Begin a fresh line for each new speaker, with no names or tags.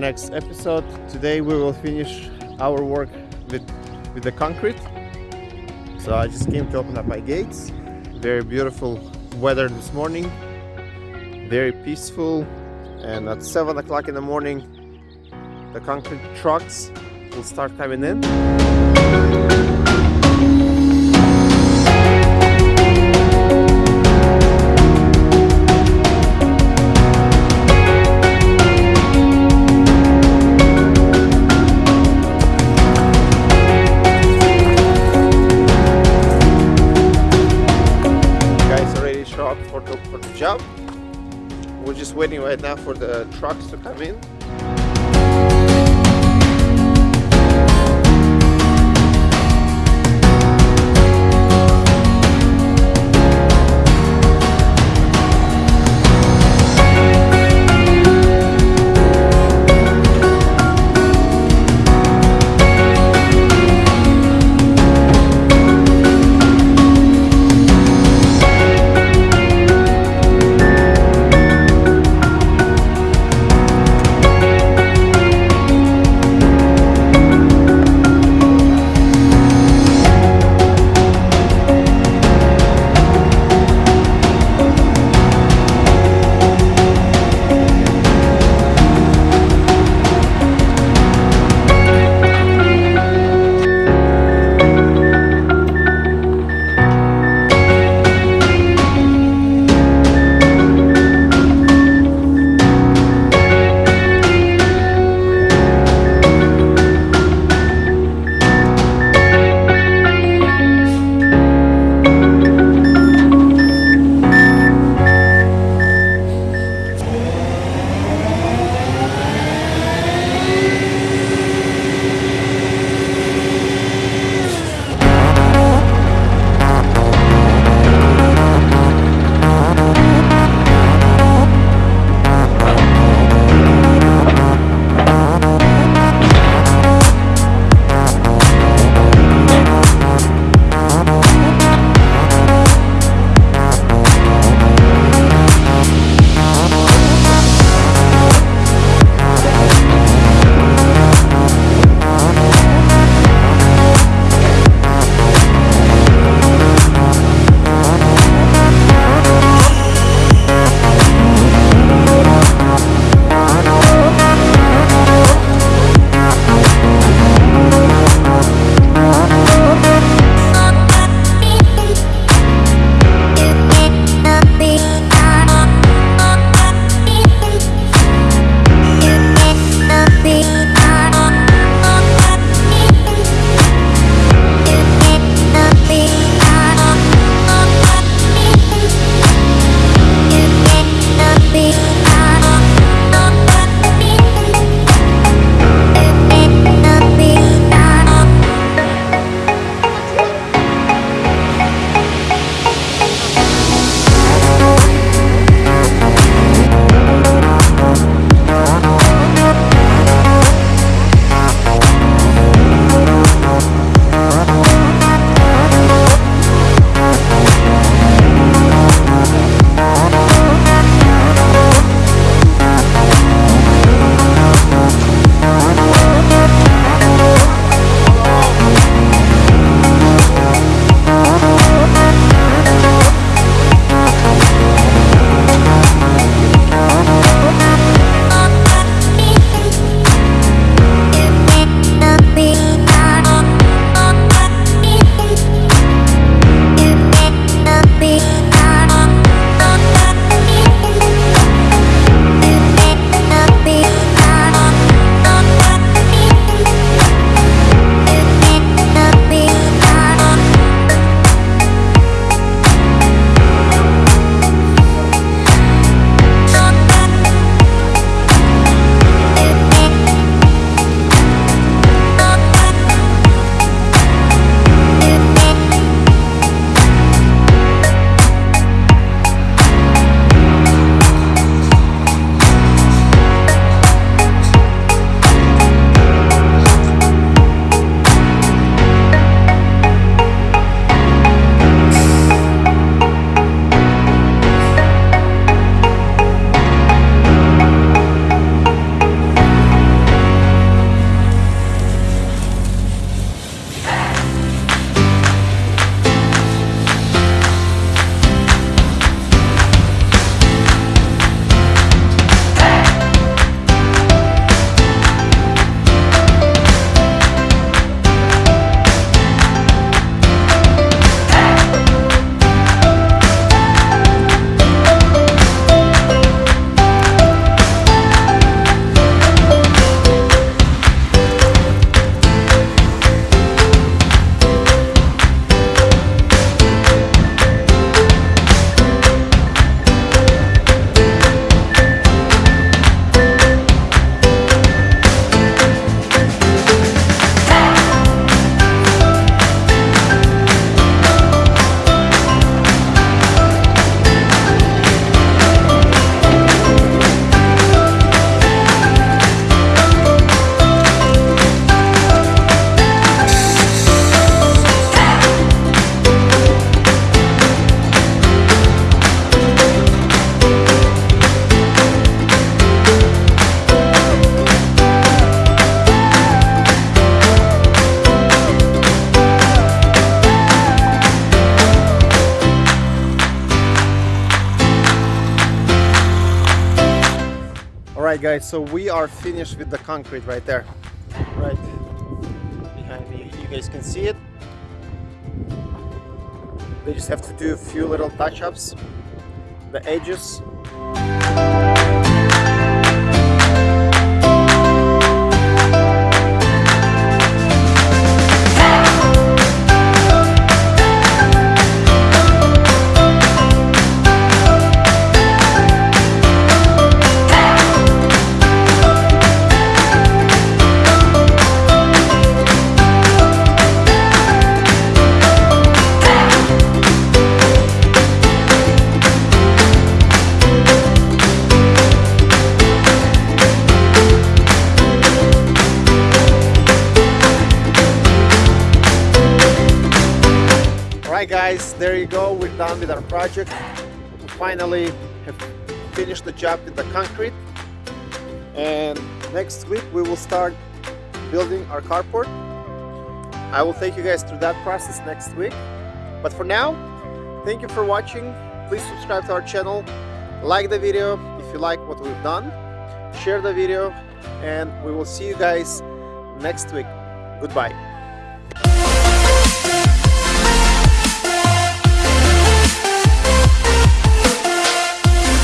next episode. Today we will finish our work with with the concrete. So I just came to open up my gates. Very beautiful weather this morning. Very peaceful. And at seven o'clock in the morning, the concrete trucks will start coming in. Job. We're just waiting right now for the trucks to come in. Right guys so we are finished with the concrete right there. Right behind me. You guys can see it. They just have to do a few little touch-ups. The edges there you go, we're done with our project. We finally have finished the job with the concrete. And next week we will start building our carport. I will take you guys through that process next week. But for now, thank you for watching. Please subscribe to our channel, like the video if you like what we've done, share the video, and we will see you guys next week. Goodbye.